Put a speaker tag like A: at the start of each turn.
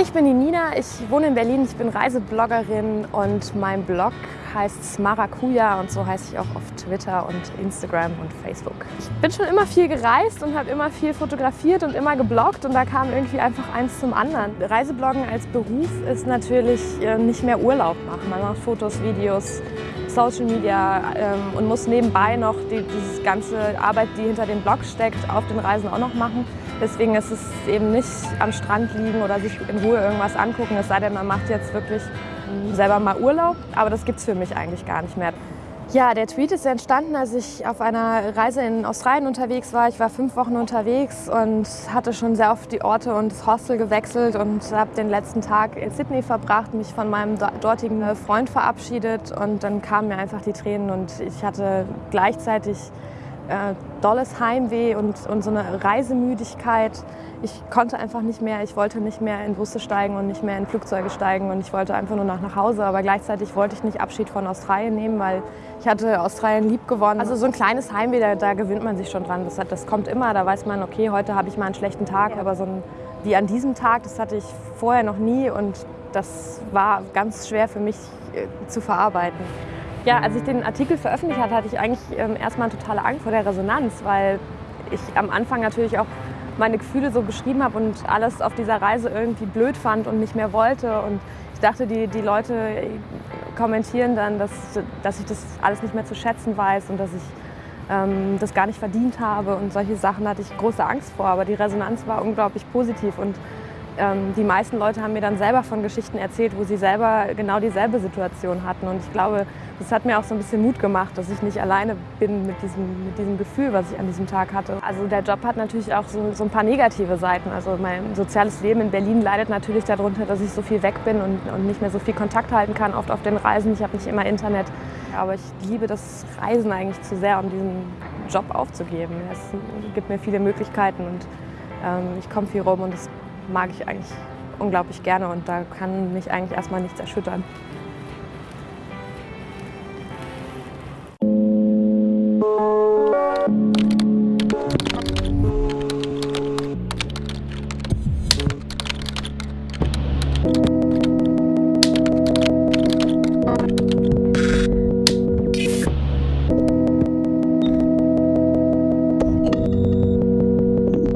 A: Ich bin die Nina, ich wohne in Berlin, ich bin Reisebloggerin und mein Blog heißt Maracuja und so heiße ich auch auf Twitter und Instagram und Facebook. Ich bin schon immer viel gereist und habe immer viel fotografiert und immer gebloggt und da kam irgendwie einfach eins zum anderen. Reisebloggen als Beruf ist natürlich äh, nicht mehr Urlaub machen. Man macht Fotos, Videos, Social Media ähm, und muss nebenbei noch die, diese ganze Arbeit, die hinter dem Blog steckt, auf den Reisen auch noch machen. Deswegen ist es eben nicht am Strand liegen oder sich in Ruhe irgendwas angucken, es sei denn, man macht jetzt wirklich selber mal Urlaub. Aber das gibt es für mich eigentlich gar nicht mehr. Ja, der Tweet ist entstanden, als ich auf einer Reise in Australien unterwegs war. Ich war fünf Wochen unterwegs und hatte schon sehr oft die Orte und das Hostel gewechselt und habe den letzten Tag in Sydney verbracht, mich von meinem dortigen Freund verabschiedet und dann kamen mir einfach die Tränen und ich hatte gleichzeitig äh, dolles Heimweh und, und so eine Reisemüdigkeit. Ich konnte einfach nicht mehr, ich wollte nicht mehr in Busse steigen und nicht mehr in Flugzeuge steigen und ich wollte einfach nur nach, nach Hause. Aber gleichzeitig wollte ich nicht Abschied von Australien nehmen, weil ich hatte Australien lieb gewonnen. Also so ein kleines Heimweh, da, da gewinnt man sich schon dran. Das, das kommt immer, da weiß man, okay, heute habe ich mal einen schlechten Tag, aber so ein, wie an diesem Tag, das hatte ich vorher noch nie und das war ganz schwer für mich äh, zu verarbeiten. Ja, als ich den Artikel veröffentlicht hatte, hatte ich eigentlich ähm, erstmal totale Angst vor der Resonanz, weil ich am Anfang natürlich auch meine Gefühle so beschrieben habe und alles auf dieser Reise irgendwie blöd fand und nicht mehr wollte. Und ich dachte, die, die Leute kommentieren dann, dass, dass ich das alles nicht mehr zu schätzen weiß und dass ich ähm, das gar nicht verdient habe. Und solche Sachen hatte ich große Angst vor. Aber die Resonanz war unglaublich positiv. Und ähm, die meisten Leute haben mir dann selber von Geschichten erzählt, wo sie selber genau dieselbe Situation hatten. Und ich glaube, das hat mir auch so ein bisschen Mut gemacht, dass ich nicht alleine bin mit diesem, mit diesem Gefühl, was ich an diesem Tag hatte. Also der Job hat natürlich auch so, so ein paar negative Seiten. Also mein soziales Leben in Berlin leidet natürlich darunter, dass ich so viel weg bin und, und nicht mehr so viel Kontakt halten kann, oft auf den Reisen. Ich habe nicht immer Internet. Aber ich liebe das Reisen eigentlich zu sehr, um diesen Job aufzugeben. Es gibt mir viele Möglichkeiten und ähm, ich komme viel rum und das mag ich eigentlich unglaublich gerne und da kann mich eigentlich erstmal nichts erschüttern.